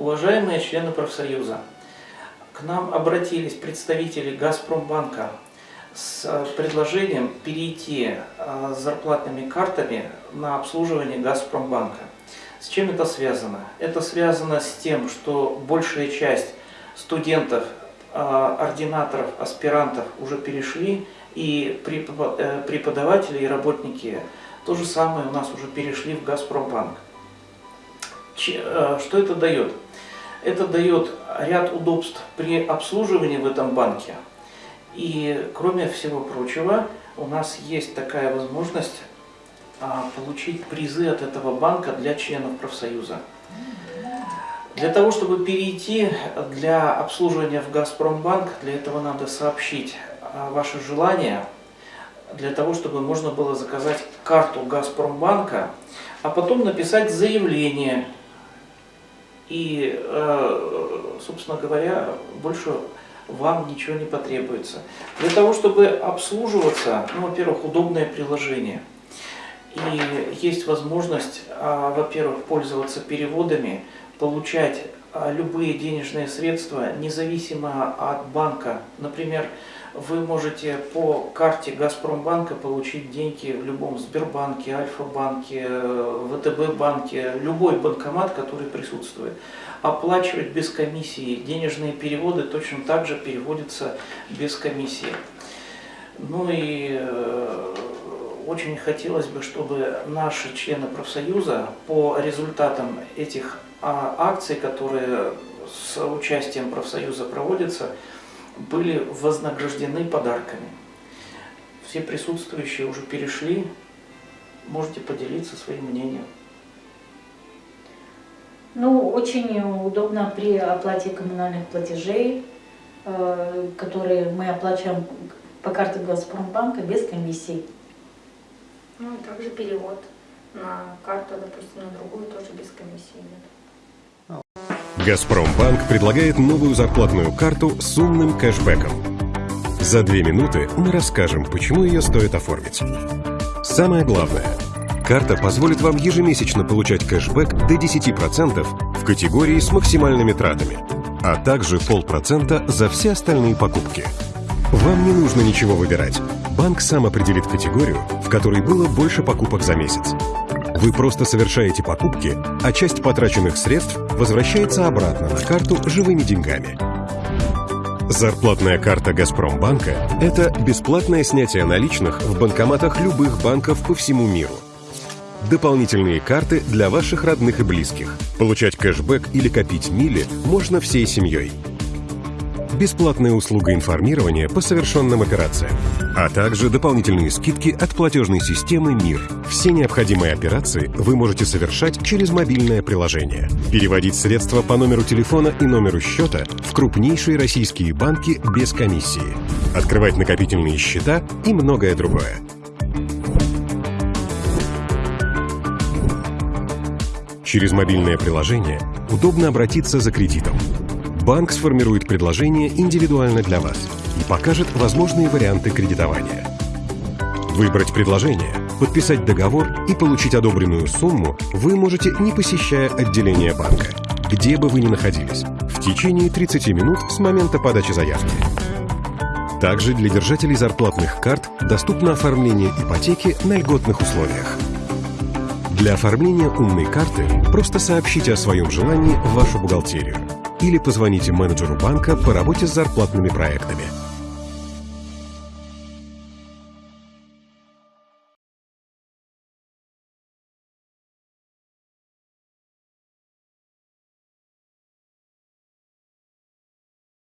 Уважаемые члены профсоюза, к нам обратились представители Газпромбанка с э, предложением перейти э, с зарплатными картами на обслуживание Газпромбанка. С чем это связано? Это связано с тем, что большая часть студентов, э, ординаторов, аспирантов уже перешли, и преподаватели и работники то же самое у нас уже перешли в Газпромбанк. Что это дает? Это дает ряд удобств при обслуживании в этом банке. И кроме всего прочего, у нас есть такая возможность а, получить призы от этого банка для членов профсоюза. Для того, чтобы перейти для обслуживания в Газпромбанк, для этого надо сообщить а, ваше желание, для того, чтобы можно было заказать карту Газпромбанка, а потом написать заявление и, э, собственно говоря, больше вам ничего не потребуется. Для того, чтобы обслуживаться, ну, во-первых, удобное приложение. И есть возможность, а, во-первых, пользоваться переводами, получать любые денежные средства, независимо от банка. Например, вы можете по карте Газпромбанка получить деньги в любом Сбербанке, Альфа-банке, ВТБ-банке, любой банкомат, который присутствует. Оплачивать без комиссии. Денежные переводы точно так же переводятся без комиссии. Ну и э, очень хотелось бы, чтобы наши члены профсоюза по результатам этих а, акций, которые с участием профсоюза проводятся, были вознаграждены подарками. Все присутствующие уже перешли, можете поделиться своим мнением. Ну, очень удобно при оплате коммунальных платежей, э, которые мы оплачиваем по карте Газпромбанка без комиссий. Ну, также перевод на карту, допустим, на другую тоже без комиссии идет. Газпромбанк предлагает новую зарплатную карту с умным кэшбэком. За две минуты мы расскажем, почему ее стоит оформить. Самое главное. Карта позволит вам ежемесячно получать кэшбэк до 10% в категории с максимальными тратами, а также полпроцента за все остальные покупки. Вам не нужно ничего выбирать. Банк сам определит категорию, в которой было больше покупок за месяц. Вы просто совершаете покупки, а часть потраченных средств возвращается обратно на карту живыми деньгами. Зарплатная карта «Газпромбанка» — это бесплатное снятие наличных в банкоматах любых банков по всему миру. Дополнительные карты для ваших родных и близких. Получать кэшбэк или копить мили можно всей семьей бесплатная услуга информирования по совершенным операциям, а также дополнительные скидки от платежной системы МИР. Все необходимые операции вы можете совершать через мобильное приложение. Переводить средства по номеру телефона и номеру счета в крупнейшие российские банки без комиссии. Открывать накопительные счета и многое другое. Через мобильное приложение удобно обратиться за кредитом банк сформирует предложение индивидуально для вас и покажет возможные варианты кредитования. Выбрать предложение, подписать договор и получить одобренную сумму вы можете, не посещая отделение банка, где бы вы ни находились, в течение 30 минут с момента подачи заявки. Также для держателей зарплатных карт доступно оформление ипотеки на льготных условиях. Для оформления умной карты просто сообщите о своем желании в вашу бухгалтерию или позвоните менеджеру банка по работе с зарплатными проектами.